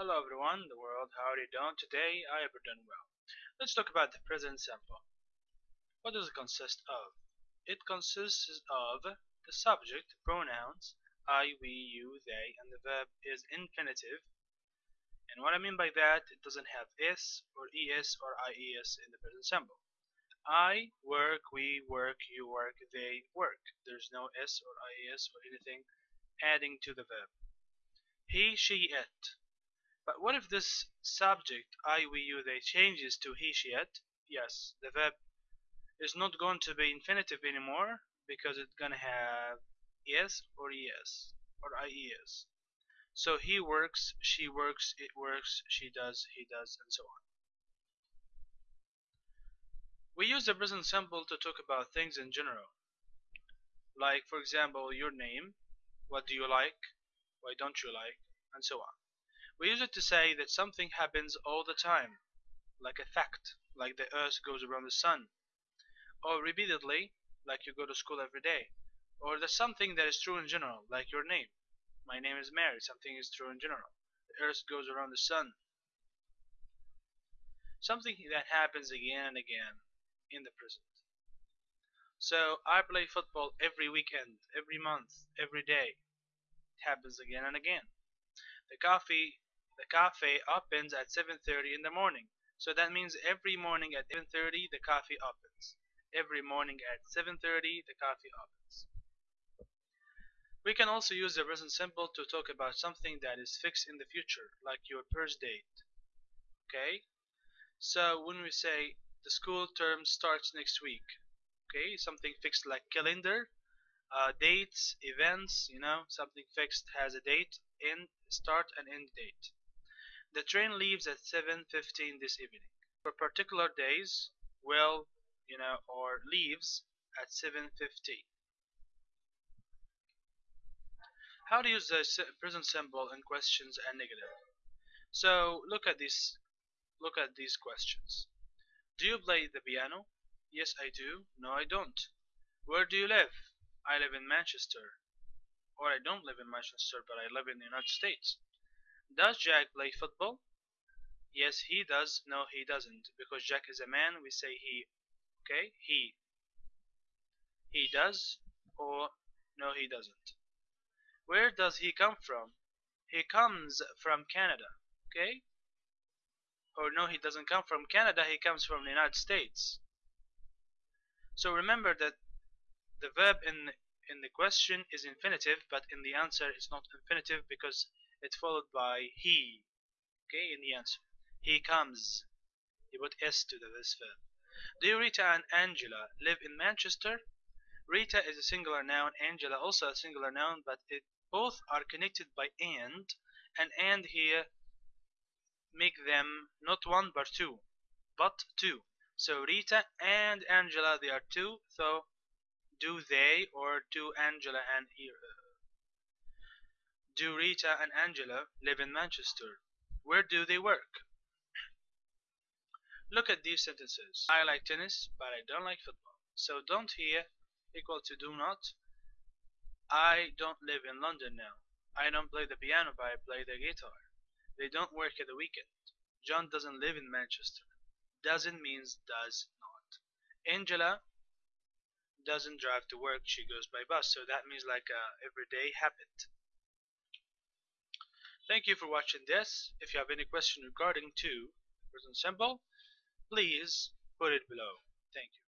Hello everyone, the world, how are you doing today? I have done well. Let's talk about the present simple. What does it consist of? It consists of the subject, pronouns, I, we, you, they, and the verb is infinitive. And what I mean by that, it doesn't have s or es or ies in the present simple. I work, we work, you work, they work. There's no s or ies or anything adding to the verb. He, she, it but what if this subject, I, we, you, they changes to he, she, it? Yes, the verb is not going to be infinitive anymore because it's going to have yes or yes or ies. So he works, she works, it works, she does, he does, and so on. We use the present simple to talk about things in general. Like, for example, your name, what do you like, why don't you like, and so on. We use it to say that something happens all the time, like a fact, like the earth goes around the sun, or repeatedly, like you go to school every day, or there's something that is true in general, like your name. My name is Mary, something is true in general. The earth goes around the sun. Something that happens again and again in the present. So I play football every weekend, every month, every day. It happens again and again. The coffee the cafe opens at 7.30 in the morning. So that means every morning at 7.30 the coffee opens. Every morning at 7.30 the coffee opens. We can also use the present simple to talk about something that is fixed in the future, like your birth date. Okay? So when we say the school term starts next week, okay, something fixed like calendar, uh, dates, events, you know, something fixed has a date, end, start and end date. The train leaves at 7.15 this evening. For particular days, will, you know, or leaves at 7.15. How to use the present simple in questions and negative. So look at this. Look at these questions. Do you play the piano? Yes, I do. No, I don't. Where do you live? I live in Manchester. Or I don't live in Manchester, but I live in the United States. Does Jack play football? Yes, he does. No, he doesn't. Because Jack is a man, we say he. Okay? He. He does or no, he doesn't. Where does he come from? He comes from Canada. Okay? Or no, he doesn't come from Canada, he comes from the United States. So remember that the verb in in the question is infinitive, but in the answer it's not infinitive because it's followed by he. Okay, in the answer. He comes. You put s to the this verb. Do Rita and Angela live in Manchester? Rita is a singular noun, Angela also a singular noun, but it both are connected by and, and and here make them not one but two, but two. So Rita and Angela they are two, so do they or do Angela and uh, do Rita and Angela live in Manchester? Where do they work? Look at these sentences. I like tennis, but I don't like football. So don't here equal to do not. I don't live in London now. I don't play the piano, but I play the guitar. They don't work at the weekend. John doesn't live in Manchester. Doesn't means does not. Angela doesn't drive to work, she goes by bus. So that means like uh, a everyday habit. Thank you for watching this. If you have any question regarding to the present simple, please put it below. Thank you.